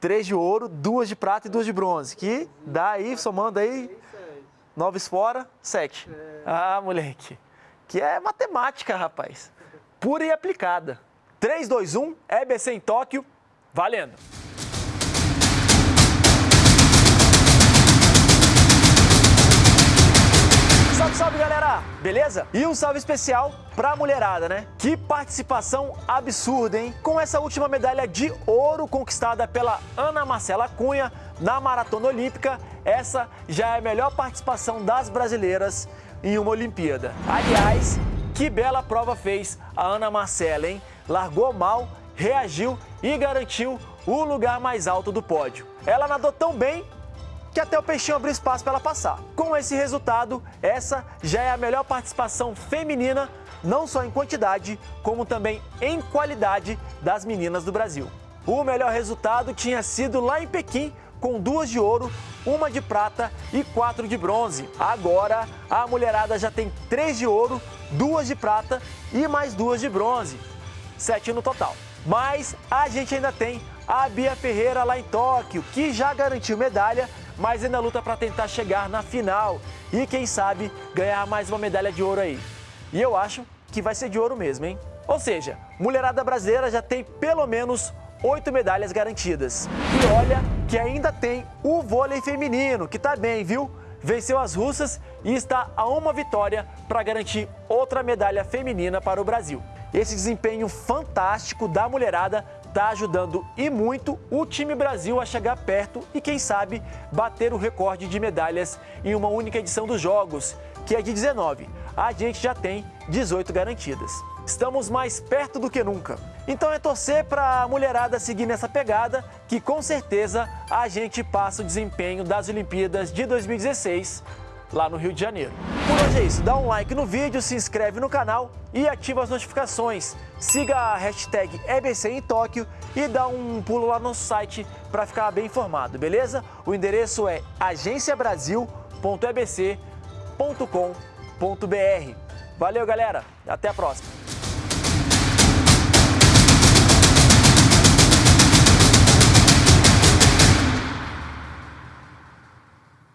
três de ouro, duas de prata e duas de bronze. Que dá aí, somando aí, nove fora, sete. Ah, moleque. Que é matemática, rapaz. Pura e aplicada. 3, 2, 1, EBC em Tóquio, valendo! Beleza? E um salve especial pra mulherada, né? Que participação absurda, hein? Com essa última medalha de ouro conquistada pela Ana Marcela Cunha na Maratona Olímpica, essa já é a melhor participação das brasileiras em uma Olimpíada. Aliás, que bela prova fez a Ana Marcela, hein? Largou mal, reagiu e garantiu o lugar mais alto do pódio. Ela nadou tão bem que até o peixinho abriu espaço para ela passar. Com esse resultado, essa já é a melhor participação feminina, não só em quantidade, como também em qualidade das meninas do Brasil. O melhor resultado tinha sido lá em Pequim, com duas de ouro, uma de prata e quatro de bronze. Agora, a mulherada já tem três de ouro, duas de prata e mais duas de bronze. Sete no total. Mas a gente ainda tem a Bia Ferreira lá em Tóquio, que já garantiu medalha mas ainda luta para tentar chegar na final e, quem sabe, ganhar mais uma medalha de ouro aí. E eu acho que vai ser de ouro mesmo, hein? Ou seja, mulherada brasileira já tem pelo menos oito medalhas garantidas. E olha que ainda tem o vôlei feminino, que tá bem, viu? Venceu as russas e está a uma vitória para garantir outra medalha feminina para o Brasil. Esse desempenho fantástico da mulherada está ajudando e muito o time Brasil a chegar perto e, quem sabe, bater o recorde de medalhas em uma única edição dos Jogos, que é de 19. A gente já tem 18 garantidas. Estamos mais perto do que nunca. Então é torcer para a mulherada seguir nessa pegada, que com certeza a gente passa o desempenho das Olimpíadas de 2016 lá no Rio de Janeiro. Por hoje é isso, dá um like no vídeo, se inscreve no canal e ativa as notificações. Siga a hashtag EBC em Tóquio e dá um pulo lá no site para ficar bem informado, beleza? O endereço é agenciabrasil.ebc.com.br. Valeu, galera. Até a próxima.